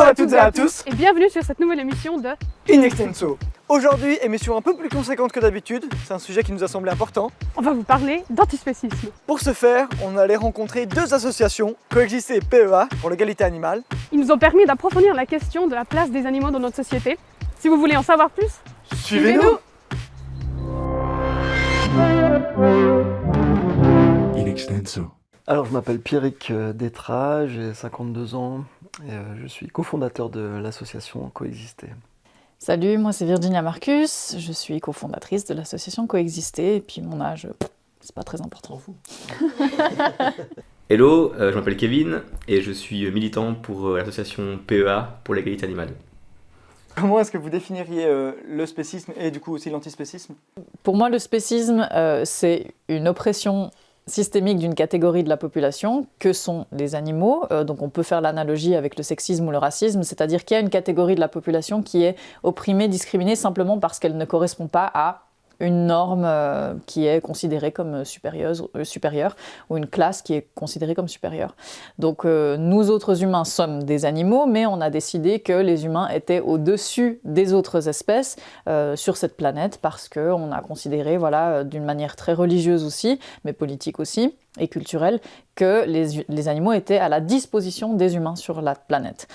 Bonjour à toutes et à tous et bienvenue sur cette nouvelle émission de In Extenso. Aujourd'hui, émission un peu plus conséquente que d'habitude, c'est un sujet qui nous a semblé important. On va vous parler d'antispécisme. Pour ce faire, on allait rencontrer deux associations, Coexister et PEA, pour l'égalité animale. Ils nous ont permis d'approfondir la question de la place des animaux dans notre société. Si vous voulez en savoir plus, suivez-nous In Extenso. Alors je m'appelle Pierrick euh, Détra, j'ai 52 ans je suis cofondateur de l'association Coexister. Salut, moi c'est Virginia Marcus, je suis cofondatrice de l'association Coexister et puis mon âge, c'est pas très important. Hello, euh, je m'appelle Kevin et je suis militant pour l'association PEA pour l'égalité animale. Comment est-ce que vous définiriez le spécisme et du coup aussi l'antispécisme? Pour moi le spécisme c'est une oppression systémique d'une catégorie de la population, que sont les animaux. Euh, donc on peut faire l'analogie avec le sexisme ou le racisme, c'est-à-dire qu'il y a une catégorie de la population qui est opprimée, discriminée simplement parce qu'elle ne correspond pas à une norme euh, qui est considérée comme supérieure, euh, supérieure, ou une classe qui est considérée comme supérieure. Donc euh, nous autres humains sommes des animaux, mais on a décidé que les humains étaient au-dessus des autres espèces sur cette planète parce qu'on a considéré, voilà, d'une manière très religieuse aussi, mais politique aussi, et culturelle, que les, les animaux étaient à la disposition des humains sur la planète.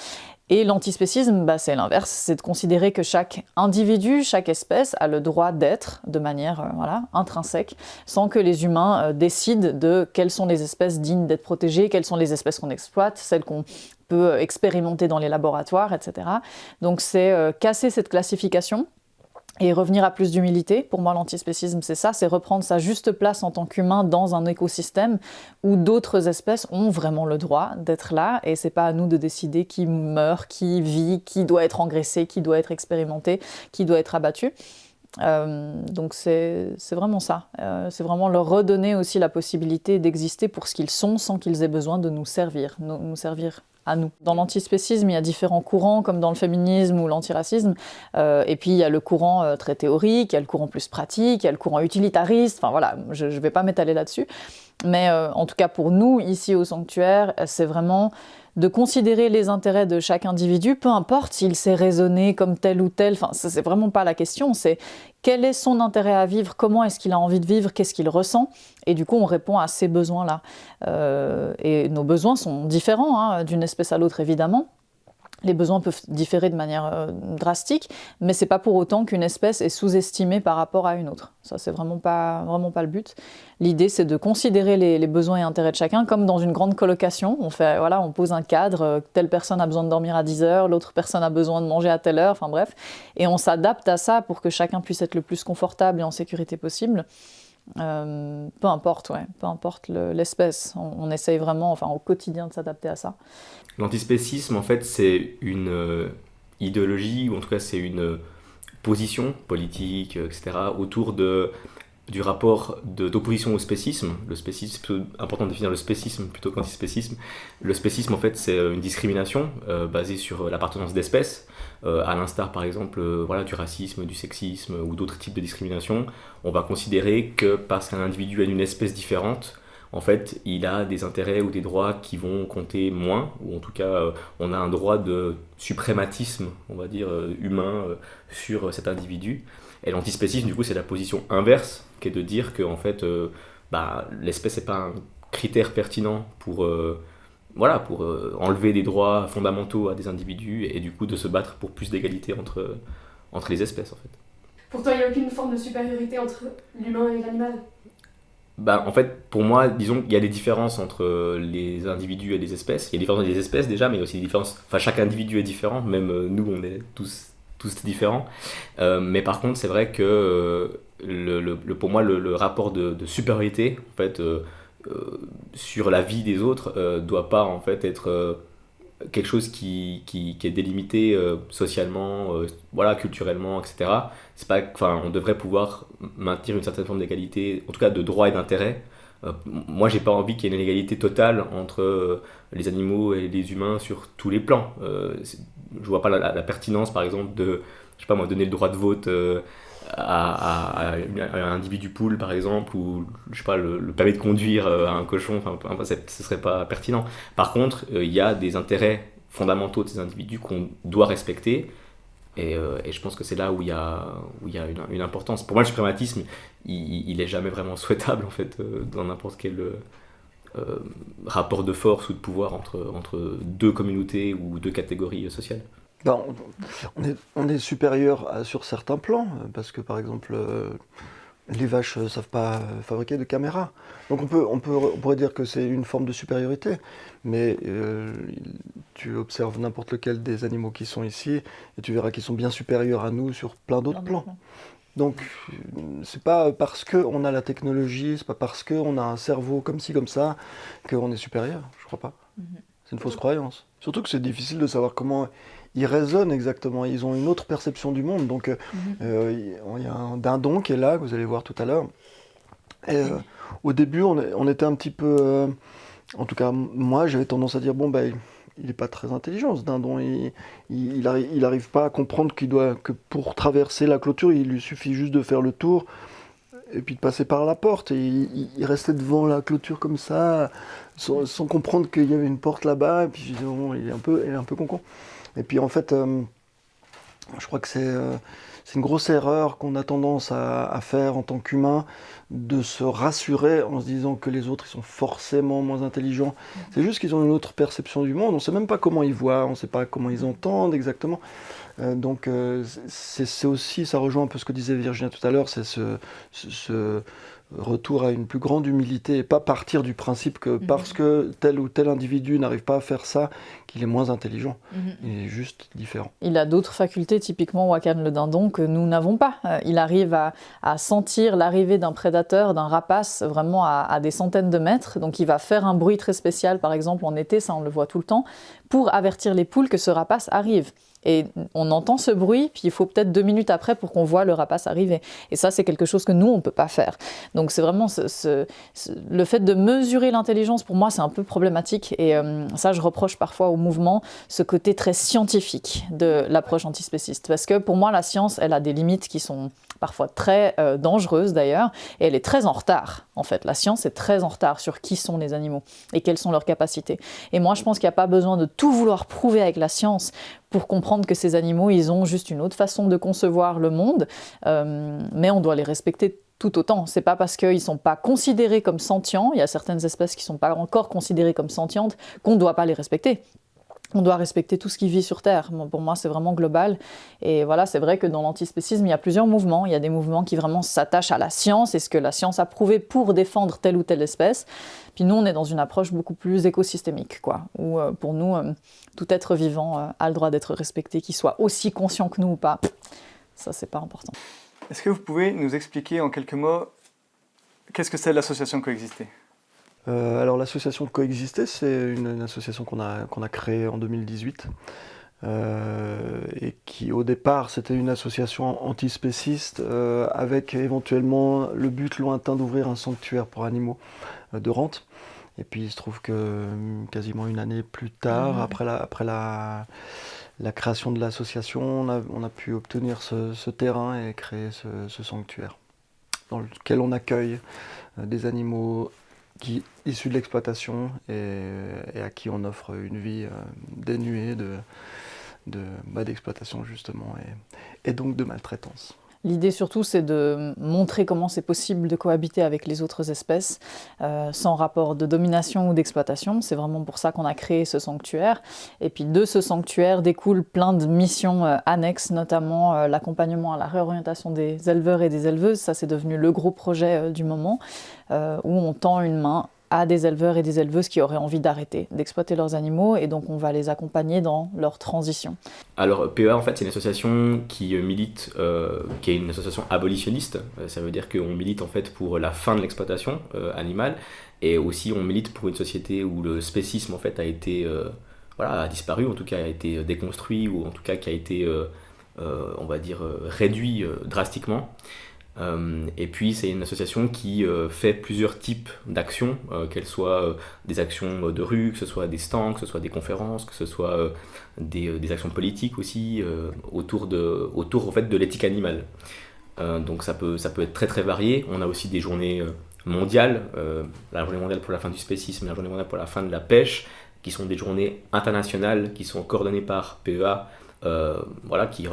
Et l'antispécisme, bah, c'est l'inverse, c'est de considérer que chaque individu, chaque espèce a le droit d'être de manière euh, voilà, intrinsèque, sans que les humains euh, décident de quelles sont les espèces dignes d'être protégées, quelles sont les espèces qu'on exploite, celles qu'on peut expérimenter dans les laboratoires, etc. Donc c'est euh, casser cette classification et revenir à plus d'humilité. Pour moi, l'antispécisme, c'est ça, c'est reprendre sa juste place en tant qu'humain dans un écosystème où d'autres espèces ont vraiment le droit d'être là, et c'est pas à nous de décider qui meurt, qui vit, qui doit être engraissé, qui doit être expérimenté, qui doit être abattu. Euh, donc c'est vraiment ça, euh, c'est vraiment leur redonner aussi la possibilité d'exister pour ce qu'ils sont sans qu'ils aient besoin de nous servir, nous servir Dans l'antispécisme, il y a différents courants, comme dans le féminisme ou l'antiracisme, euh, et puis il y a le courant euh, très théorique, il y a le courant plus pratique, il y a le courant utilitariste, enfin voilà, je ne vais pas m'étaler là-dessus. Mais euh, en tout cas pour nous, ici au sanctuaire, c'est vraiment de considérer les intérêts de chaque individu, peu importe s'il sait raisonner comme tel ou tel, enfin c'est vraiment pas la question, c'est quel est son intérêt à vivre, comment est-ce qu'il a envie de vivre, qu'est-ce qu'il ressent, et du coup on répond à ces besoins-là. Euh, et nos besoins sont différents hein, d'une espèce à l'autre évidemment, les besoins peuvent différer de manière euh, drastique, mais c'est pas pour autant qu'une espèce est sous-estimée par rapport à une autre. Ça, c'est vraiment pas, vraiment pas le but. L'idée, c'est de considérer les, besoins et intérêts de chacun, comme dans une grande colocation. On, fait, voilà, on pose un cadre, euh, telle personne a besoin de dormir à 10 heures, l'autre personne a besoin de manger à telle heure, enfin bref. Et on s'adapte à ça pour que chacun puisse être le plus confortable et en sécurité possible. Euh, peu importe, ouais, peu importe l'espèce. on, essaye vraiment, enfin au quotidien, de s'adapter à ça. L'antispécisme, en fait, c'est une euh, idéologie, ou en tout cas c'est une position politique, etc., autour de du rapport d'opposition au spécisme. Le spécisme, c'est important de définir le spécisme plutôt qu'antispécisme. Le spécisme, en fait, c'est une discrimination euh, basée sur l'appartenance d'espèces, euh, à l'instar, par exemple, euh, voilà, du racisme, du sexisme ou d'autres types de discrimination. On va considérer que parce qu'un individu est d'une espèce différente, en fait, il a des intérêts ou des droits qui vont compter moins, ou en tout cas, on a un droit de suprématisme, on va dire, humain sur cet individu. Et l'antispécisme, du coup, c'est la position inverse, qui est de dire que en fait, euh, bah, l'espèce n'est pas un critère pertinent pour, euh, voilà, pour euh, enlever des droits fondamentaux à des individus et du coup de se battre pour plus d'égalité entre, entre les espèces, en fait. Pour toi, il n'y a aucune forme de supériorité entre l'humain et l'animal? Bah, en fait, pour moi, disons qu'il y a des différences entre les individus et les espèces. Il y a des différences entre les espèces déjà, mais aussi des différences. Enfin, chaque individu est différent, même nous, on est tous tous différents. Euh, mais par contre, c'est vrai que euh, le, pour moi, le, rapport de, supériorité, en fait, euh, sur la vie des autres, doit pas en fait être quelque chose qui, qui, est délimité socialement, voilà, culturellement, etc. C'est pas, enfin, on devrait pouvoir maintenir une certaine forme d'égalité, en tout cas de droit et d'intérêt. moi, j'ai pas envie qu'il y ait une égalité totale entre les animaux et les humains sur tous les plans je vois pas la, pertinence, par exemple, de, je sais pas moi, donner le droit de vote euh, à, un individu poule, par exemple, ou, je sais pas, le, permis de conduire euh, à un cochon, enfin, ce serait pas pertinent. Par contre, euh, il y a des intérêts fondamentaux de ces individus qu'on doit respecter. Et, euh, et, je pense que c'est là où il y a, où il y a une, importance. Pour moi, le suprématisme, il, il est jamais vraiment souhaitable, en fait, dans n'importe quel rapport de force ou de pouvoir entre, entre deux communautés ou deux catégories sociales. Ben, on, est, on est supérieur à, sur certains plans, parce que par exemple, les vaches ne savent pas fabriquer de caméras. Donc on, peut, on, peut, on pourrait dire que c'est une forme de supériorité, mais euh, tu observes n'importe lequel des animaux qui sont ici, et tu verras qu'ils sont bien supérieurs à nous sur plein d'autres plans. Donc c'est pas parce qu'on a la technologie, c'est pas parce qu'on a un cerveau comme ci, comme ça, qu'on est supérieur, je crois pas. Mhm. C'est une fausse croyance. Surtout que c'est difficile de savoir comment ils raisonnent exactement, ils ont une autre perception du monde. Donc, euh, mhm. euh, il y a un dindon qui est là, que vous allez voir tout à l'heure. Euh, au début, on, était un petit peu. en tout cas, moi, j'avais tendance à dire bon, ben. il n'est pas très intelligent ce dindon, il, il, arrive, pas à comprendre qu'il doit que pour traverser la clôture, il lui suffit juste de faire le tour et puis de passer par la porte. Et il, restait devant la clôture comme ça, sans, comprendre qu'il y avait une porte là-bas. Et puis je disais, bon, il est un peu, il est un peu con. Et puis en fait, euh, je crois que euh, c'est une grosse erreur qu'on a tendance à, faire en tant qu'humain, de se rassurer en se disant que les autres ils sont forcément moins intelligents. C'est juste qu'ils ont une autre perception du monde. On ne sait même pas comment ils voient, on ne sait pas comment ils entendent exactement. Euh, donc c'est aussi, ça rejoint un peu ce que disait Virginia tout à l'heure, c'est ce, ce, retour à une plus grande humilité et pas partir du principe que mhm. parce que tel ou tel individu n'arrive pas à faire ça, qu'il est moins intelligent. Mhm. Il est juste différent. Il a d'autres facultés, typiquement Wakan le dindon, que nous n'avons pas. Euh, il arrive à, sentir l'arrivée d'un prédateur, d'un rapace, vraiment à, à, des centaines de mètres. Donc il va faire un bruit très spécial, par exemple en été, ça on le voit tout le temps, pour avertir les poules que ce rapace arrive. Et on entend ce bruit, puis il faut peut-être deux minutes après pour qu'on voit le rapace arriver. Et ça, c'est quelque chose que nous, on ne peut pas faire. Donc c'est vraiment le fait de mesurer l'intelligence, pour moi, c'est un peu problématique. Et euh, ça, je reproche parfois au mouvement ce côté très scientifique de l'approche antispéciste. Parce que pour moi, la science, elle a des limites qui sont parfois très euh, dangereuses d'ailleurs, et elle est très en retard, en fait. La science est très en retard sur qui sont les animaux et quelles sont leurs capacités. Et moi, je pense qu'il n'y a pas besoin de tout vouloir prouver avec la science pour comprendre que ces animaux, ils ont juste une autre façon de concevoir le monde, euh, mais on doit les respecter tout autant. C'est pas parce qu'ils sont pas considérés comme sentients, il y a certaines espèces qui sont pas encore considérées comme sentientes, qu'on ne doit pas les respecter. On doit respecter tout ce qui vit sur Terre. pour moi, c'est vraiment global. Et voilà, c'est vrai que dans l'antispécisme, il y a plusieurs mouvements. Il y a des mouvements qui vraiment s'attachent à la science et ce que la science a prouvé pour défendre telle ou telle espèce. Puis nous, on est dans une approche beaucoup plus écosystémique, quoi, où euh, pour nous, euh, tout être vivant euh, a le droit d'être respecté, qu'il soit aussi conscient que nous ou pas. Ça, c'est pas important. Est-ce que vous pouvez nous expliquer en quelques mots qu'est-ce que c'est l'association Coexister? Alors l'association Coexister, c'est une, association qu'on a, qu'on a créée en 2018 et qui au départ c'était une association antispéciste avec éventuellement le but lointain d'ouvrir un sanctuaire pour animaux de rente. Et puis il se trouve que hum, quasiment une année plus tard, après, la, après la, la création de l'association, on a, on a, pu obtenir ce, ce, terrain et créer ce, ce, sanctuaire dans lequel on accueille euh, des animaux qui, issus de l'exploitation et, à qui on offre une vie euh, dénuée de, d'exploitation bah, justement et, donc de maltraitance. L'idée surtout, c'est de montrer comment c'est possible de cohabiter avec les autres espèces euh, sans rapport de domination ou d'exploitation. C'est vraiment pour ça qu'on a créé ce sanctuaire. Et puis de ce sanctuaire découlent plein de missions euh, annexes, notamment l'accompagnement à la réorientation des éleveurs et des éleveuses. Ça, c'est devenu le gros projet du moment, où on tend une main à des éleveurs et des éleveuses qui auraient envie d'arrêter d'exploiter leurs animaux et donc on va les accompagner dans leur transition. Alors PEA en fait c'est une association qui milite, euh, qui est une association abolitionniste, euh, ça veut dire qu'on milite en fait pour la fin de l'exploitation euh, animale et aussi on milite pour une société où le spécisme en fait a été voilà, a disparu, en tout cas a été déconstruit ou en tout cas qui a été on va dire réduit drastiquement. Euh, et puis c'est une association qui euh, fait plusieurs types d'actions, euh, qu'elles soient des actions de rue, que ce soit des stands, que ce soit des conférences, que ce soit des, des, actions politiques aussi, autour, de, autour en fait, de l'éthique animale. donc ça peut, ça peut être très très varié. On a aussi des journées mondiales, la journée mondiale pour la fin du spécisme, la journée mondiale pour la fin de la pêche, qui sont des journées internationales qui sont coordonnées par PEA, voilà, qui,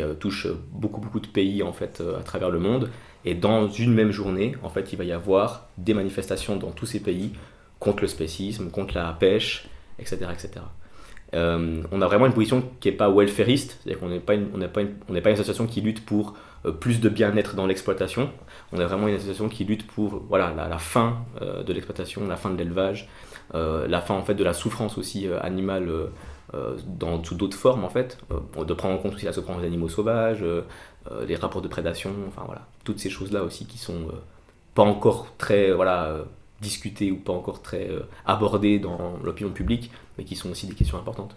euh, touchent beaucoup, beaucoup de pays en fait, à travers le monde. Et dans une même journée, en fait, il va y avoir des manifestations dans tous ces pays contre le spécisme, contre la pêche, etc. etc. on a vraiment une position qui n'est pas welfariste, c'est-à-dire qu'on n'est pas, une, pas, pas une association qui lutte pour plus de bien-être dans l'exploitation. On est vraiment une association qui lutte pour voilà, la, fin de l'exploitation, la fin de l'élevage, la fin en fait de la souffrance aussi animale euh, dans, sous d'autres formes en fait, euh, de prendre en compte aussi la souffrance des animaux sauvages, euh, les rapports de prédation, enfin voilà, toutes ces choses-là aussi qui sont pas encore très voilà, discutées ou pas encore très abordées dans l'opinion publique, mais qui sont aussi des questions importantes.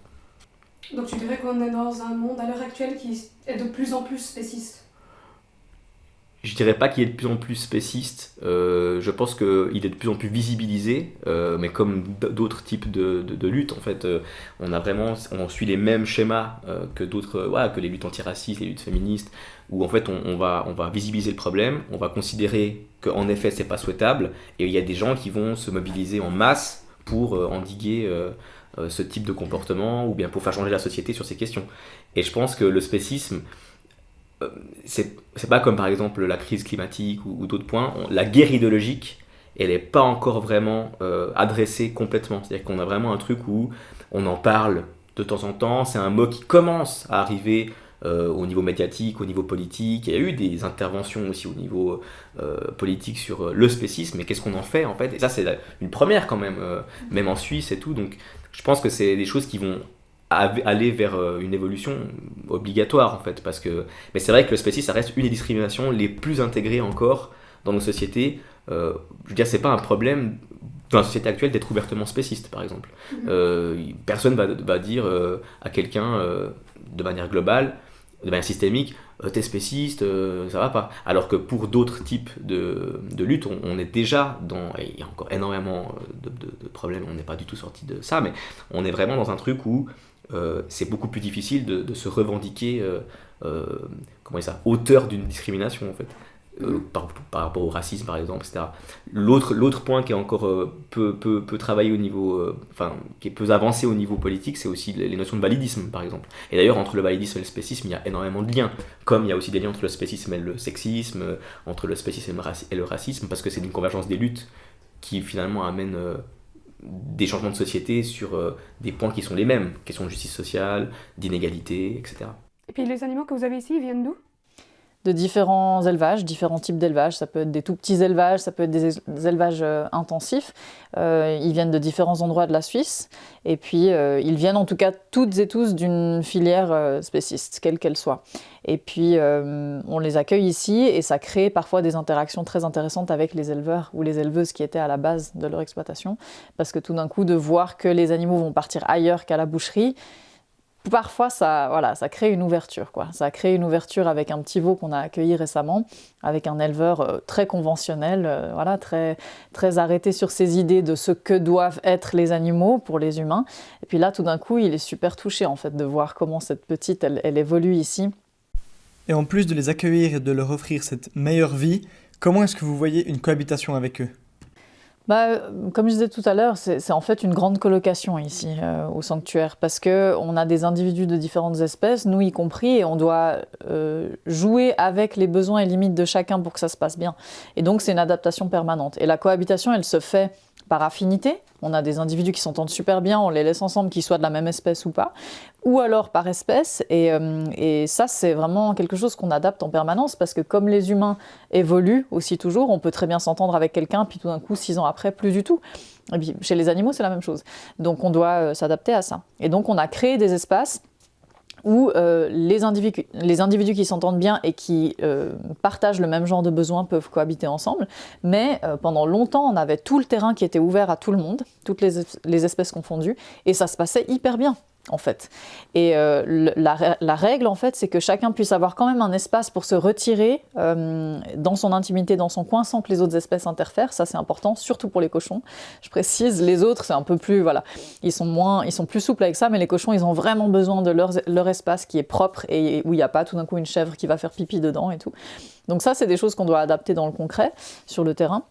Donc tu dirais qu'on est dans un monde à l'heure actuelle qui est de plus en plus spéciste? Je dirais pas qu'il est de plus en plus spéciste, euh, je pense qu'il est de plus en plus visibilisé, euh, mais comme d'autres types de, de, luttes, en fait, euh, on a vraiment, on suit les mêmes schémas que d'autres, voilà, que les luttes antiracistes, les luttes féministes, où en fait on, on, va, on va visibiliser le problème, on va considérer qu'en effet c'est pas souhaitable, et il y a des gens qui vont se mobiliser en masse pour endiguer ce type de comportement, ou bien pour faire changer la société sur ces questions. Et je pense que le spécisme, euh, c'est pas comme par exemple la crise climatique ou, d'autres points. la guerre idéologique, elle n'est pas encore vraiment euh, adressée complètement. C'est-à-dire qu'on a vraiment un truc où on en parle de temps en temps. C'est un mot qui commence à arriver euh, au niveau médiatique, au niveau politique. Il y a eu des interventions aussi au niveau politique sur le spécisme, mais qu'est-ce qu'on en fait en fait? Et ça, c'est une première quand même, même en Suisse et tout. Donc je pense que c'est des choses qui vont aller vers euh, une évolution obligatoire en fait parce que mais c'est vrai que le spécisme ça reste une des discriminations les plus intégrées encore dans nos sociétés. Euh, je veux dire c'est pas un problème dans la société actuelle d'être ouvertement spéciste par exemple. Mm-hmm. euh, personne va, va dire à quelqu'un de manière globale de manière systémique t'es spéciste ça va pas. Alors que pour d'autres types de, de luttes on, est déjà dans il y a encore énormément de, de problèmes on n'est pas du tout sorti de ça mais on est vraiment dans un truc où euh, c'est beaucoup plus difficile de, se revendiquer euh, euh, ça, auteur d'une discrimination en fait. Par, rapport au racisme par exemple, etc. L'autre, l'autre point qui est encore peu, peu, peu travaillé au niveau, enfin, qui est peu avancé au niveau politique, c'est aussi les, notions de validisme par exemple. Et d'ailleurs, entre le validisme et le spécisme, il y a énormément de liens, comme il y a aussi des liens entre le spécisme et le sexisme, entre le spécisme et le racisme, parce que c'est une convergence des luttes qui finalement amène des changements de société sur euh, des points qui sont les mêmes, questions de justice sociale, d'inégalité, etc. Et puis les animaux que vous avez ici, ils viennent d'où? De différents élevages, différents types d'élevages. Ça peut être des tout petits élevages, ça peut être des, élevages euh, intensifs. Euh, ils viennent de différents endroits de la Suisse. Et puis, ils viennent en tout cas toutes et tous d'une filière spéciste, quelle qu'elle soit. Et puis, on les accueille ici et ça crée parfois des interactions très intéressantes avec les éleveurs ou les éleveuses qui étaient à la base de leur exploitation. Parce que tout d'un coup, de voir que les animaux vont partir ailleurs qu'à la boucherie, parfois ça, voilà, ça crée une ouverture. Quoi. Ça crée une ouverture avec un petit veau qu'on a accueilli récemment, avec un éleveur euh, très conventionnel, euh, voilà, très, très arrêté sur ses idées de ce que doivent être les animaux pour les humains. Et puis là, tout d'un coup, il est super touché en fait de voir comment cette petite, elle, elle évolue ici. Et en plus de les accueillir et de leur offrir cette meilleure vie, comment est-ce que vous voyez une cohabitation avec eux? Bah, comme je disais tout à l'heure, c'est en fait une grande colocation ici euh, au sanctuaire parce que on a des individus de différentes espèces, nous y compris, et on doit euh, jouer avec les besoins et limites de chacun pour que ça se passe bien. Et donc c'est une adaptation permanente. Et la cohabitation, elle se fait par affinité. On a des individus qui s'entendent super bien, on les laisse ensemble, qu'ils soient de la même espèce ou pas, ou alors par espèce. Et, euh, ça, c'est vraiment quelque chose qu'on adapte en permanence parce que comme les humains évoluent aussi toujours, on peut très bien s'entendre avec quelqu'un, puis tout d'un coup, six ans après, plus du tout. Et puis chez les animaux, c'est la même chose. Donc on doit euh, s'adapter à ça. Et donc on a créé des espaces où euh, les, individus, les, individus, qui s'entendent bien et qui euh, partagent le même genre de besoins peuvent cohabiter ensemble. Mais euh, pendant longtemps, on avait tout le terrain qui était ouvert à tout le monde, toutes les, les espèces confondues, et ça se passait hyper bien en fait. Et euh, la, règle, en fait, c'est que chacun puisse avoir quand même un espace pour se retirer euh, dans son intimité, dans son coin, sans que les autres espèces interfèrent. Ça, c'est important, surtout pour les cochons. Je précise, les autres, c'est un peu plus, voilà, ils sont moins, ils sont plus souples avec ça, mais les cochons, ils ont vraiment besoin de leur, leur espace qui est propre et où il n'y a pas tout d'un coup une chèvre qui va faire pipi dedans et tout. Donc ça, c'est des choses qu'on doit adapter dans le concret, sur le terrain.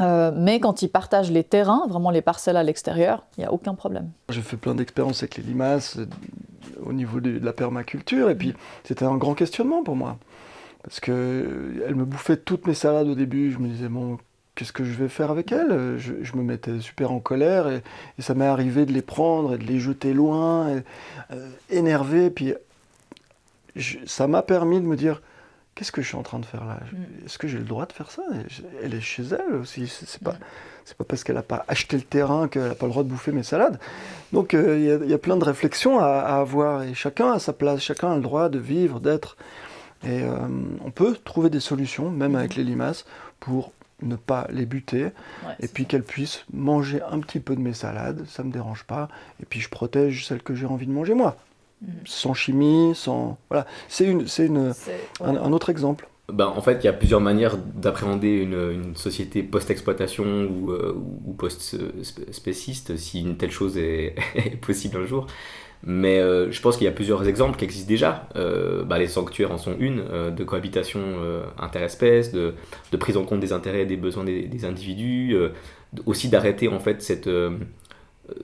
Euh, mais quand ils partagent les terrains, vraiment les parcelles à l'extérieur, il n'y a aucun problème. J'ai fait plein d'expériences avec les limaces euh, au niveau de, la permaculture, et puis c'était un grand questionnement pour moi. Parce qu'elle me bouffait toutes mes salades au début, je me disais, bon, qu'est-ce que je vais faire avec elles je, me mettais super en colère, et, ça m'est arrivé de les prendre et de les jeter loin, et, euh, énervé, puis ça m'a permis de me dire, qu'est-ce que je suis en train de faire là? Mm. Est-ce que j'ai le droit de faire ça? Elle est chez elle aussi, c'est pas... C'est pas parce qu'elle n'a pas acheté le terrain qu'elle n'a pas le droit de bouffer mes salades. Donc euh, il y a- il y, a plein de réflexions à, à avoir et chacun a sa place, chacun a le droit de vivre, d'être. Et euh, on peut trouver des solutions, même avec les limaces, pour ne pas les buter Ouais, et puis qu'elles puissent manger un petit peu de mes salades, ça me dérange pas. Et puis je protège celles que j'ai envie de manger moi. Sans chimie, sans voilà. C'est une, c'est une, C'est- un, autre exemple. Ben, en fait, il y a plusieurs manières d'appréhender une, une société post-exploitation ou, euh, ou post-spéciste, si une telle chose est, est possible un jour. Mais euh, je pense qu'il y a plusieurs exemples qui existent déjà. Euh, bah, les sanctuaires en sont une, euh, de cohabitation euh, interespèces, de, de prise en compte des intérêts et des besoins des, des individus, euh, aussi d'arrêter en fait cette, euh,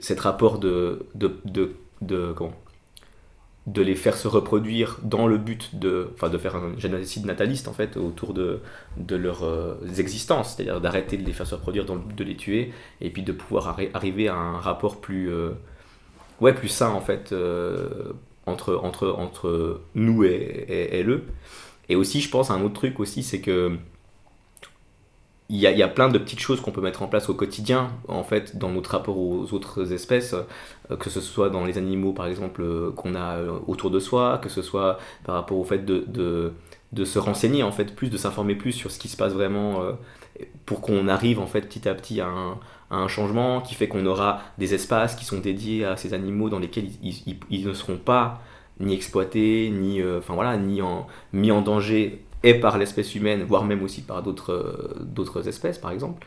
cet rapport de, de, de, de- comment de les faire se reproduire dans le but de, enfin, de faire un génocide nataliste en fait autour de, de leurs euh, existences, c'est-à-dire d'arrêter de les faire se reproduire dans le but de les tuer et puis de pouvoir arri- arriver à un rapport plus, euh, ouais, plus sain en fait euh, entre, entre, entre nous et, et, eux. Et aussi, je pense, un autre truc aussi, c'est que il y, a, plein de petites choses qu'on peut mettre en place au quotidien, en fait, dans notre rapport aux autres espèces, euh, que ce soit dans les animaux, par exemple, euh, qu'on a euh, autour de soi, que ce soit par rapport au fait de, de, se renseigner, en fait, plus, de s'informer plus sur ce qui se passe vraiment, pour qu'on arrive, en fait, petit à petit à un, changement qui fait qu'on aura des espaces qui sont dédiés à ces animaux dans lesquels ils, ne seront pas ni exploités, ni, ni mis en danger et par l'espèce humaine, voire même aussi par d'autres euh, espèces, par exemple.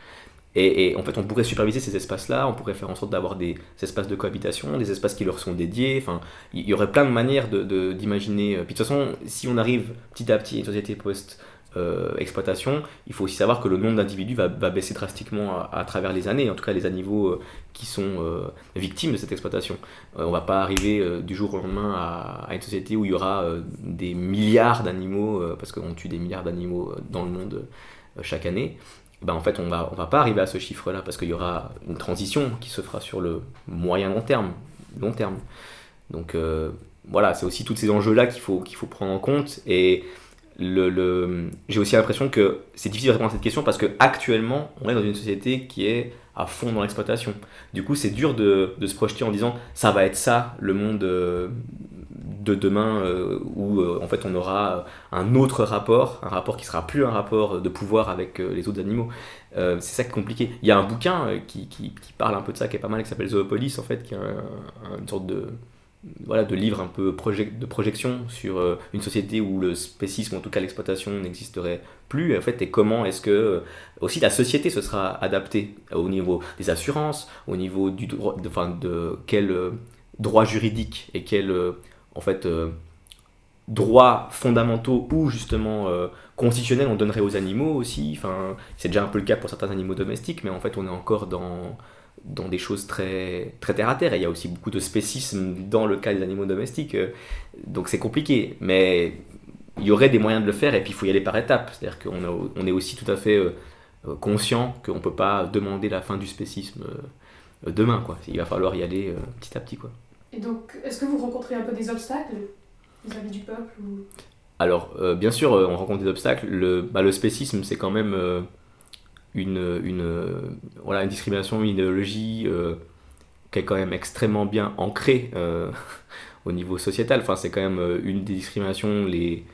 Et, en fait, on pourrait superviser ces espaces-là, on pourrait faire en sorte d'avoir des espaces de cohabitation, des espaces qui leur sont dédiés. Enfin, il y aurait plein de manières d'imaginer. De, d'imaginer. Puis de toute façon, si on arrive petit à petit à une société post-exploitation, il faut aussi savoir que le nombre d'individus va, baisser drastiquement à, travers les années, en tout cas les animaux euh, qui sont euh, victimes de cette exploitation. Euh, on va pas arriver euh, du jour au lendemain à, à une société où il y aura euh, des milliards d'animaux, euh, parce qu'on tue des milliards d'animaux euh, dans le monde euh, chaque année. Ben, en fait, on va, on va pas arriver à ce chiffre-là parce qu'il y aura une transition qui se fera sur le moyen long terme. Long terme. Donc euh, voilà, c'est aussi tous ces enjeux-là qu'il faut, qu'il faut prendre en compte. Et j'ai aussi l'impression que c'est difficile de répondre à cette question parce que actuellement, on est dans une société qui est à fond dans l'exploitation. Du coup, c'est dur de, se projeter en disant ça va être ça le monde euh, de demain euh, où euh, en fait on aura un autre rapport, un rapport qui sera plus un rapport de pouvoir avec les autres animaux. C'est ça qui est compliqué. Il y a un bouquin qui, parle un peu de ça, qui est pas mal, qui s'appelle Zoopolis en fait, qui est un- un- une sorte de voilà, de livre un peu de projection sur euh, une société où le spécisme, en tout cas l'exploitation, n'existerait plus, en fait, et comment est-ce que euh, aussi la société se sera adaptée au niveau des assurances, au niveau du droit, de, enfin, de quel euh, droit juridique et quel en fait droits fondamentaux ou justement euh, constitutionnels on donnerait aux animaux aussi. Enfin, c'est déjà un peu le cas pour certains animaux domestiques, mais en fait on est encore dans dans des choses très, très terre à terre. Et il y a aussi beaucoup de spécisme dans le cas des animaux domestiques. euh, Donc c'est compliqué. Mais il y aurait des moyens de le faire et puis il faut y aller par étapes. C'est-à-dire qu'on a- on est aussi tout à fait euh, euh, conscient qu'on ne peut pas demander la fin du spécisme demain. Quoi. Il va falloir y aller petit à petit. Quoi. Et donc, est-ce que vous rencontrez un peu des obstacles vis-à-vis du peuple ou... Alors, euh, bien sûr, on rencontre des obstacles. Le, bah, le spécisme, c'est quand même euh, une, une, voilà, une discrimination, une idéologie euh, qui est quand même extrêmement bien ancrée euh, au niveau sociétal. Enfin, c'est quand même euh, une des discriminations les,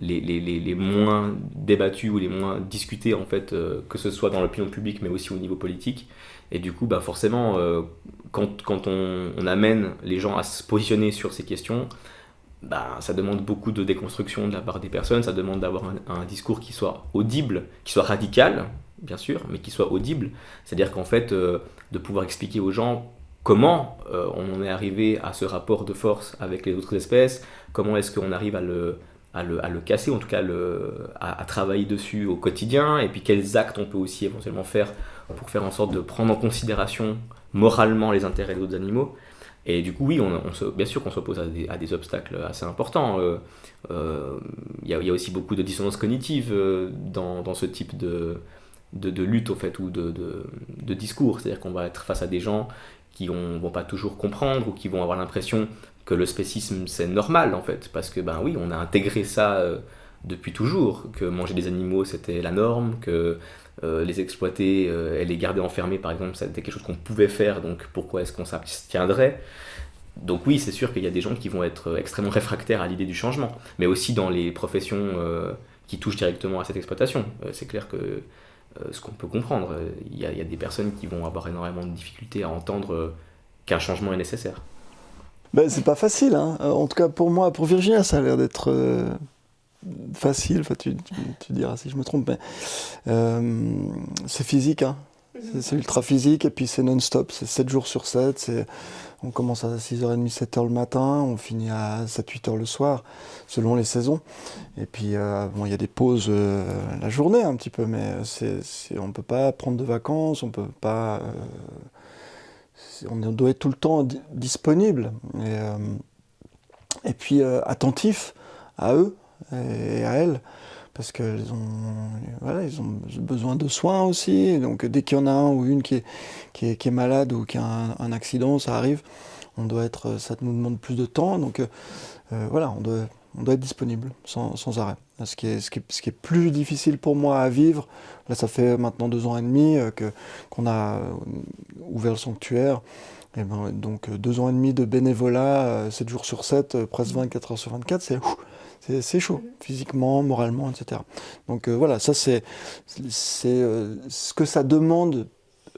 les, les, les, moins débattues ou les moins discutées, en fait, que ce soit dans l'opinion publique, mais aussi au niveau politique. Et du coup, bah, forcément, quand, quand on amène les gens à se positionner sur ces questions, bah, ça demande beaucoup de déconstruction de la part des personnes, ça demande d'avoir un, discours qui soit audible, qui soit radical, bien sûr, mais qui soit audible. C'est-à-dire qu'en fait, euh, de pouvoir expliquer aux gens comment euh, on en est arrivé à ce rapport de force avec les autres espèces, comment est-ce qu'on arrive à le, à le, à le casser, en tout cas à, à travailler dessus au quotidien, et puis quels actes on peut aussi éventuellement faire pour faire en sorte de prendre en considération moralement les intérêts des autres animaux. Et du coup, oui, on, bien sûr qu'on s'oppose à à des obstacles assez importants. Il euh, euh, y, a, y, a aussi beaucoup de dissonance cognitive euh, dans, ce type de, de, lutte, au fait, ou de, de, discours. C'est-à-dire qu'on va être face à des gens qui ne vont pas toujours comprendre ou qui vont avoir l'impression que le spécisme c'est normal en fait parce que ben oui on a intégré ça depuis toujours que manger des animaux c'était la norme que euh, les exploiter euh, et les garder enfermés par exemple c'était quelque chose qu'on pouvait faire donc pourquoi est-ce qu'on s'abstiendrait? Donc oui c'est sûr qu'il y a des gens qui vont être extrêmement réfractaires à l'idée du changement mais aussi dans les professions qui touchent directement à cette exploitation. C'est clair que ce qu'on peut comprendre il y, a, des personnes qui vont avoir énormément de difficultés à entendre qu'un changement est nécessaire. Ben, c'est pas facile, hein. en tout cas pour moi, pour Virginia, ça a l'air d'être euh, facile. Enfin, tu, tu, tu, diras si je me trompe, mais euh, c'est physique, hein. c'est ultra physique et puis c'est non-stop, c'est 7 jours sur 7. On commence à 6h30, 7h le matin, on finit à 7-8h le soir, selon les saisons. Et puis, euh, bon, il y a des pauses euh, la journée un petit peu, mais c'est, on ne peut pas prendre de vacances, on peut pas. On doit être tout le temps disponible et, et puis attentif à eux et à elles parce qu'ils ont, ont besoin de soins aussi. Donc dès qu'il y en a un ou une qui est, malade ou qui a un, accident, ça arrive, on doit être, ça nous demande plus de temps. Donc euh, voilà, on doit, être disponible sans, arrêt. Ce qui, est, plus difficile pour moi à vivre, là ça fait maintenant deux ans et demi euh, qu'on a ouvert le sanctuaire, ben, donc deux ans et demi de bénévolat, 7 jours sur 7, presque 24 heures sur 24, c'est, c'est, chaud, physiquement, moralement, etc. Donc euh, voilà, ça c'est, euh, ce que ça demande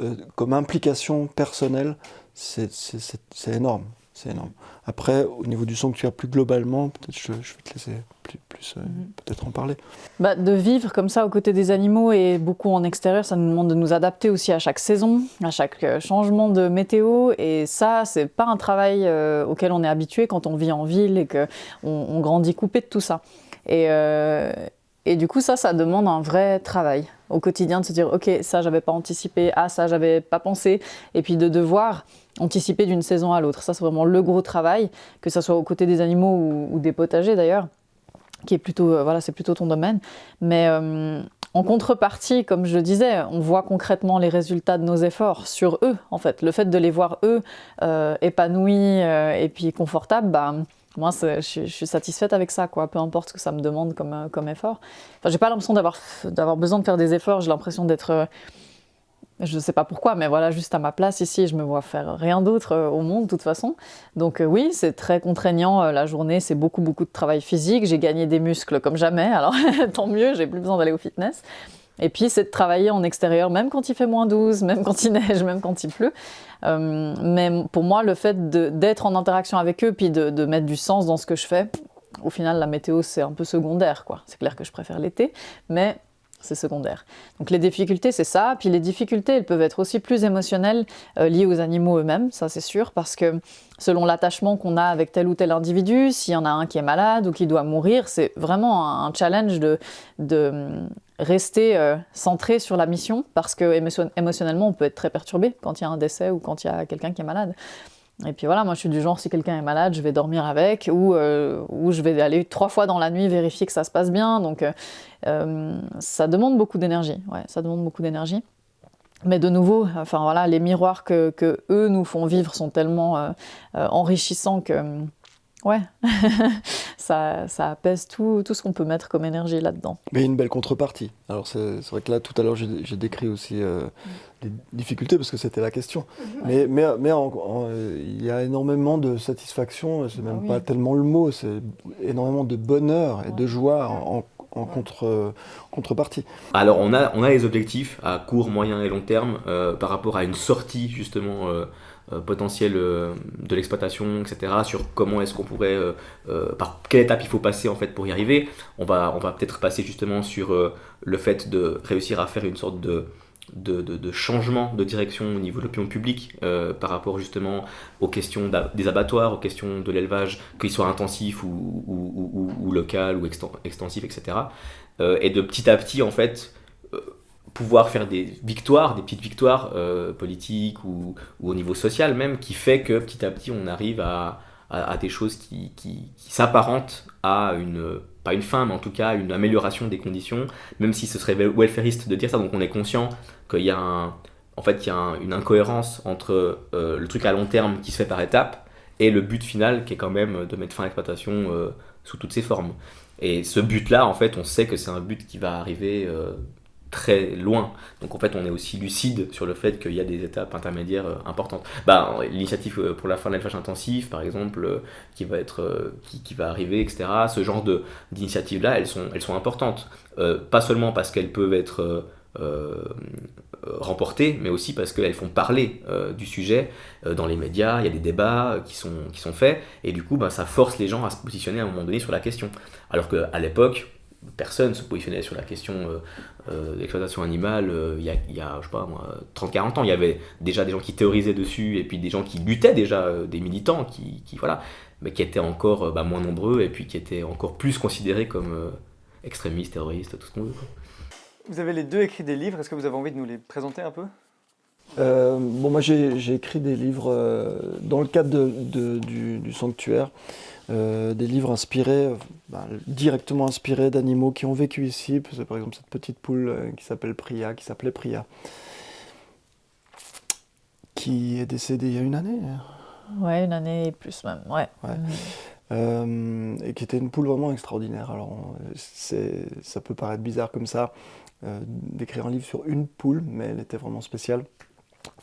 euh, comme implication personnelle, c'est énorme. C'est énorme. Après, au niveau du sanctuaire plus globalement, peut-être je, je, vais te laisser plus, plus euh, mmh. peut-être en parler. Bah, de vivre comme ça aux côtés des animaux et beaucoup en extérieur, ça nous demande de nous adapter aussi à chaque saison, à chaque changement de météo. Et ça, c'est pas un travail euh, auquel on est habitué quand on vit en ville et qu'on on grandit coupé de tout ça. Et, euh, et du coup, ça, ça demande un vrai travail au quotidien de se dire, ok, ça, j'avais pas anticipé, ah, ça, j'avais pas pensé. Et puis de devoir anticiper d'une saison à l'autre. Ça, c'est vraiment le gros travail, que ce soit aux côtés des animaux ou, des potagers d'ailleurs, qui est plutôt, euh, voilà, c'est plutôt ton domaine. Mais euh, en contrepartie, comme je le disais, on voit concrètement les résultats de nos efforts sur eux, en fait. Le fait de les voir, eux, euh, épanouis et puis confortables, bah, moi, je, suis satisfaite avec ça, quoi. Peu importe ce que ça me demande comme, comme effort. Enfin, j'ai pas l'impression d'avoir, besoin de faire des efforts. J'ai l'impression d'être je ne sais pas pourquoi, mais voilà, juste à ma place ici, je me vois faire rien d'autre euh, au monde de toute façon. Donc euh, oui, c'est très contraignant euh, la journée, c'est beaucoup beaucoup de travail physique. J'ai gagné des muscles comme jamais, alors tant mieux, j'ai plus besoin d'aller au fitness. Et puis c'est de travailler en extérieur, même quand il fait moins 12, même quand il neige, même quand il pleut. Euh, mais pour moi, le fait d'être en interaction avec eux, puis de, de, mettre du sens dans ce que je fais, au final, la météo, c'est un peu secondaire. quoi. C'est clair que je préfère l'été, mais c'est secondaire. Donc les difficultés, c'est ça. Puis les difficultés, elles peuvent être aussi plus émotionnelles, euh, liées aux animaux eux-mêmes, ça c'est sûr, parce que selon l'attachement qu'on a avec tel ou tel individu, s'il y en a un qui est malade ou qui doit mourir, c'est vraiment un challenge de, de hum, rester euh, centré sur la mission, parce que émotionnellement, on peut être très perturbé quand il y a un décès ou quand il y a quelqu'un qui est malade. Et puis voilà, moi je suis du genre, si quelqu'un est malade, je vais dormir avec, ou, euh, je vais aller trois fois dans la nuit vérifier que ça se passe bien. Donc euh, euh, ça demande beaucoup d'énergie, ça demande beaucoup d'énergie. Mais de nouveau, enfin voilà, les miroirs que, eux nous font vivre sont tellement enrichissants que ouais, ça, ça, apaise tout, tout ce qu'on peut mettre comme énergie là-dedans. Mais une belle contrepartie. Alors c'est vrai que là, tout à l'heure, j'ai décrit aussi euh, les difficultés, parce que c'était la question. Ouais. Mais, mais, mais en, en, il y a énormément de satisfaction, c'est même ah, oui. pas tellement le mot, c'est énormément de bonheur et de joie en, en contre, contrepartie. Alors on a, on a les objectifs à court, moyen et long terme euh, par rapport à une sortie justement euh, euh, potentielle de l'exploitation, etc. Sur comment est-ce qu'on pourrait, par quelle étape il faut passer en fait pour y arriver. On va, on va peut-être passer justement sur le fait de réussir à faire une sorte de de, de, changement de direction au niveau de l'opinion publique euh, par rapport justement aux questions des abattoirs, aux questions de l'élevage, qu'il soit intensif ou, ou, ou- local ou exten- extensif, etc. Euh, et de petit à petit, en fait, euh, pouvoir faire des victoires, des petites victoires euh, politiques ou, au niveau social même, qui fait que petit à petit, on arrive à, à, des choses qui, qui, s'apparentent à une, pas une fin, mais en tout cas une amélioration des conditions, même si ce serait welfariste de dire ça, donc on est conscient qu'il y a en fait, il y a un- une incohérence entre euh, le truc à long terme qui se fait par étapes et le but final qui est quand même de mettre fin à l'exploitation euh, sous toutes ses formes. Et ce but-là, en fait, on sait que c'est un but qui va arriver très loin. Donc en fait, on est aussi lucide sur le fait qu'il y a des étapes intermédiaires euh, importantes. Bah, L'initiative euh, pour la fin de l'élevage intensif, par exemple, euh, qui va être, qui, va arriver, etc. Ce genre de d'initiatives-là, elles sont, elles sont importantes. Pas seulement parce qu'elles peuvent être remportées, mais aussi parce qu'elles font parler du sujet dans les médias, il y a des débats qui sont, qui sont faits, et du coup, bah, ça force les gens à se positionner à un moment donné sur la question. Alors qu'à l'époque, personne se positionnait sur la question euh, euh, de l'exploitation animale euh, il y, a, il y a, je sais pas moi, 30-40 ans. Il y avait déjà des gens qui théorisaient dessus, et puis des gens qui luttaient déjà, euh, des militants, qui, qui, voilà, mais qui étaient encore euh, bah, moins nombreux, et puis qui étaient encore plus considérés comme euh, extrémistes, terroristes, tout ce qu'on veut. quoi. Vous avez les deux écrit des livres, est-ce que vous avez envie de nous les présenter un peu? Euh, bon, moi j'ai j'ai écrit des livres euh, dans le cadre de- de- du, du sanctuaire, euh, des livres inspirés, euh, ben, directement inspirés d'animaux qui ont vécu ici. C'est par exemple cette petite poule euh, qui s'appelle Priya, qui s'appelait Priya, qui est décédée il y a une année. Ouais, une année et plus même, ouais. Ouais. Euh, et qui était une poule vraiment extraordinaire. Alors, ça peut paraître bizarre comme ça euh, d'écrire un livre sur une poule, mais elle était vraiment spéciale.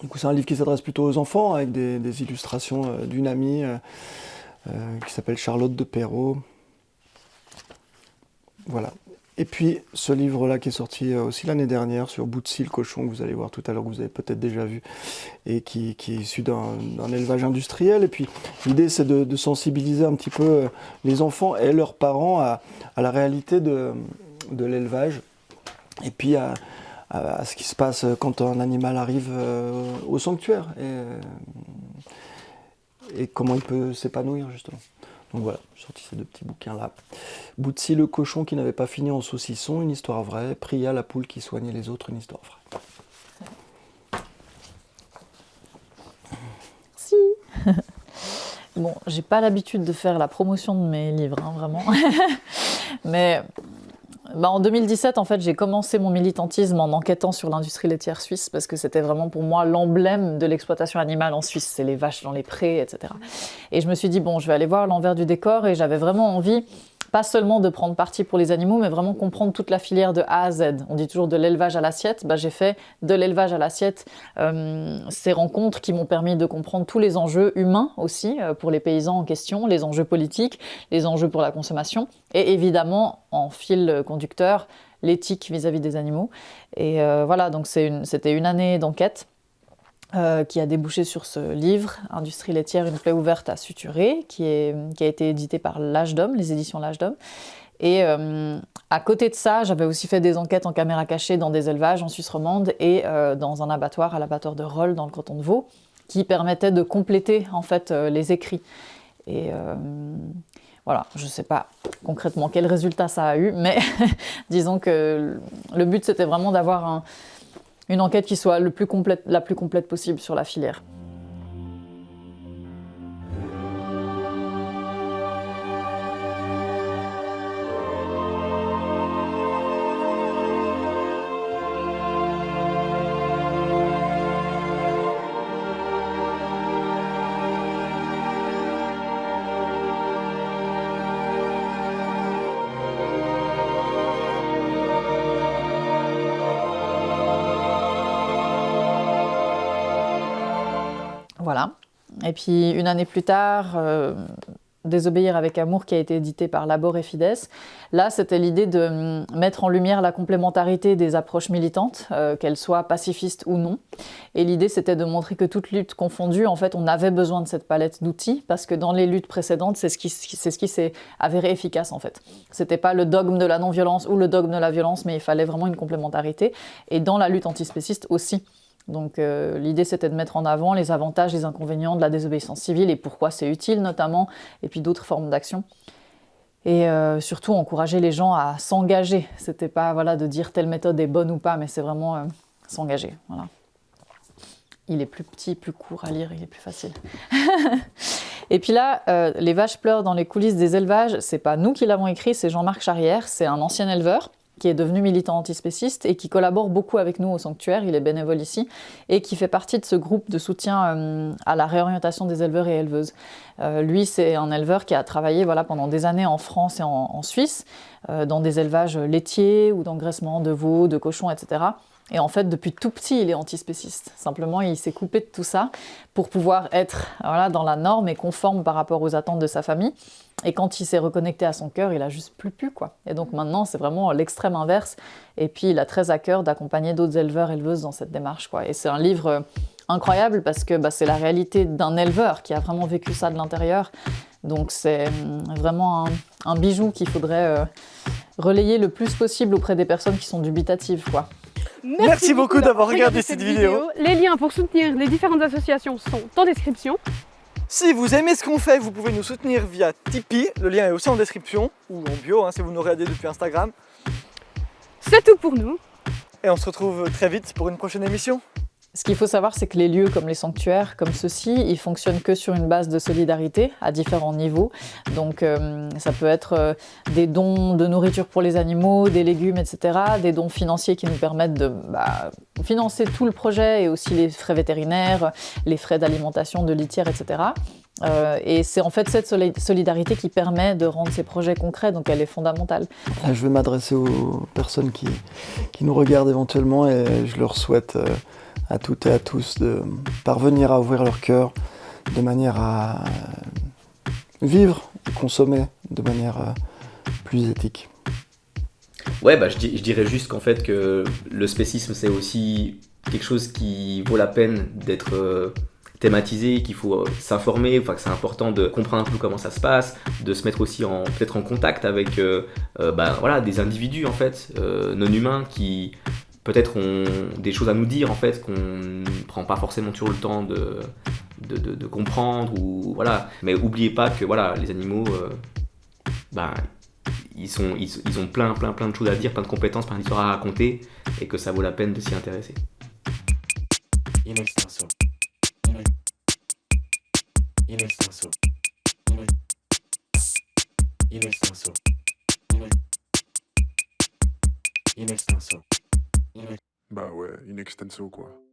Du coup, c'est un livre qui s'adresse plutôt aux enfants, avec des, des illustrations euh, d'une amie euh, qui s'appelle Charlotte de Perrault. Voilà. Et puis, ce livre-là qui est sorti euh, aussi l'année dernière sur Bootsy le cochon, que vous allez voir tout à l'heure, que vous avez peut-être déjà vu, et qui, qui est issu d'un, élevage industriel. Et puis, L'idée, c'est de, sensibiliser un petit peu euh, les enfants et leurs parents à, la réalité de, de l'élevage et puis à, à- ce qui se passe quand un animal arrive au sanctuaire et comment il peut s'épanouir, justement. Donc voilà, j'ai sorti ces deux petits bouquins-là. Bootsy le cochon qui n'avait pas fini en saucisson, une histoire vraie. Priya la poule qui soignait les autres, une histoire vraie. Si. bon, j'ai pas l'habitude de faire la promotion de mes livres, hein, vraiment. Mais bah, en 2017, en fait, j'ai commencé mon militantisme en enquêtant sur l'industrie laitière suisse parce que c'était vraiment pour moi l'emblème de l'exploitation animale en Suisse. C'est les vaches dans les prés, etc. Et je me suis dit, bon, je vais aller voir l'envers du décor et j'avais vraiment envie pas seulement de prendre parti pour les animaux, mais vraiment comprendre toute la filière de A à Z. On dit toujours de l'élevage à l'assiette. Bah, j'ai fait de l'élevage à l'assiette euh, ces rencontres qui m'ont permis de comprendre tous les enjeux humains aussi euh, pour les paysans en question, les enjeux politiques, les enjeux pour la consommation, et évidemment en fil conducteur l'éthique vis-à-vis des animaux. Et euh, voilà, donc c'était une année d'enquête. Euh, qui a débouché sur ce livre, Industrie laitière, une plaie ouverte à suturer, qui, a été édité par L'Âge d'Homme, les éditions L'Âge d'Homme. Et euh, à côté de ça, j'avais aussi fait des enquêtes en caméra cachée dans des élevages en Suisse romande et euh, dans un abattoir, à l'abattoir de Roll, dans le canton de Vaud, qui permettaient de compléter en fait les écrits. Et voilà, je ne sais pas concrètement quel résultat ça a eu, mais disons que le but c'était vraiment d'avoir un- une enquête qui soit la plus complète possible sur la filière. Et puis une année plus tard, euh, Désobéir avec amour qui a été édité par Labor et Fides. Là, c'était l'idée de hum, mettre en lumière la complémentarité des approches militantes, euh, qu'elles soient pacifistes ou non. Et l'idée, c'était de montrer que toute lutte confondue, en fait, on avait besoin de cette palette d'outils parce que dans les luttes précédentes, c'est ce qui c'est ce qui s'est avéré efficace en fait. C'était pas le dogme de la non-violence ou le dogme de la violence, mais il fallait vraiment une complémentarité. Et dans la lutte antispéciste aussi. Donc euh, l'idée c'était de mettre en avant les avantages, les inconvénients de la désobéissance civile et pourquoi c'est utile notamment, et puis d'autres formes d'action. Et euh, surtout encourager les gens à s'engager. C'était pas voilà, de dire telle méthode est bonne ou pas, mais c'est vraiment euh, s'engager. Voilà. Il est plus petit, plus court à lire, il est plus facile. et puis là, Les vaches pleurent dans les coulisses des élevages, c'est pas nous qui l'avons écrit, c'est Jean-Marc Charrière, c'est un ancien éleveur qui est devenu militant antispéciste et qui collabore beaucoup avec nous au sanctuaire, il est bénévole ici, et qui fait partie de ce groupe de soutien euh, à la réorientation des éleveurs et éleveuses. Euh, lui, c'est un éleveur qui a travaillé voilà, pendant des années en France et en, Suisse, euh, dans des élevages laitiers ou d'engraissement de veaux, de cochons, etc. Et en fait, depuis tout petit, il est antispéciste. Simplement, il s'est coupé de tout ça pour pouvoir être voilà, dans la norme et conforme par rapport aux attentes de sa famille. Et quand il s'est reconnecté à son cœur, il a juste plus pu, quoi. Et donc maintenant, c'est vraiment l'extrême inverse. Et puis, il a très à cœur d'accompagner d'autres éleveurs, éleveuses dans cette démarche, quoi. Et c'est un livre incroyable parce que bah, c'est la réalité d'un éleveur qui a vraiment vécu ça de l'intérieur. Donc c'est hum, vraiment un, bijou qu'il faudrait euh, relayer le plus possible auprès des personnes qui sont dubitatives, quoi. Merci, beaucoup d'avoir regardé cette vidéo. Les liens pour soutenir les différentes associations sont en description. Si vous aimez ce qu'on fait, vous pouvez nous soutenir via Tipeee. Le lien est aussi en description ou en bio hein, si vous nous regardez depuis Instagram. C'est tout pour nous. Et on se retrouve très vite pour une prochaine émission. Ce qu'il faut savoir, c'est que les lieux comme les sanctuaires, comme ceux-ci, ils fonctionnent que sur une base de solidarité à différents niveaux. Donc euh, ça peut être euh, des dons de nourriture pour les animaux, des légumes, etc. Des dons financiers qui nous permettent de bah, financer tout le projet et aussi les frais vétérinaires, les frais d'alimentation, de litière, etc. Euh, et c'est en fait cette solidarité qui permet de rendre ces projets concrets, donc elle est fondamentale. je vais m'adresser aux personnes qui, qui, nous regardent éventuellement et je leur souhaite à toutes et à tous de parvenir à ouvrir leur cœur de manière à vivre et consommer de manière euh, plus éthique. Ouais, bah, je, dirais juste qu'en fait que le spécisme c'est aussi quelque chose qui vaut la peine d'être euh, thématisé, qu'il faut euh, s'informer, enfin que c'est important de comprendre un peu comment ça se passe, de se mettre aussi peut-être en contact avec bah, voilà, des individus en fait non humains qui peut-être des choses à nous dire en fait qu'on ne prend pas forcément toujours le temps de, de, comprendre ou voilà. Mais oubliez pas que voilà les animaux euh, ben, ils, sont, ils, ont plein plein plein de choses à dire plein de compétences plein d'histoires à raconter et que ça vaut la peine de s'y intéresser Bah ouais, in extenso quoi.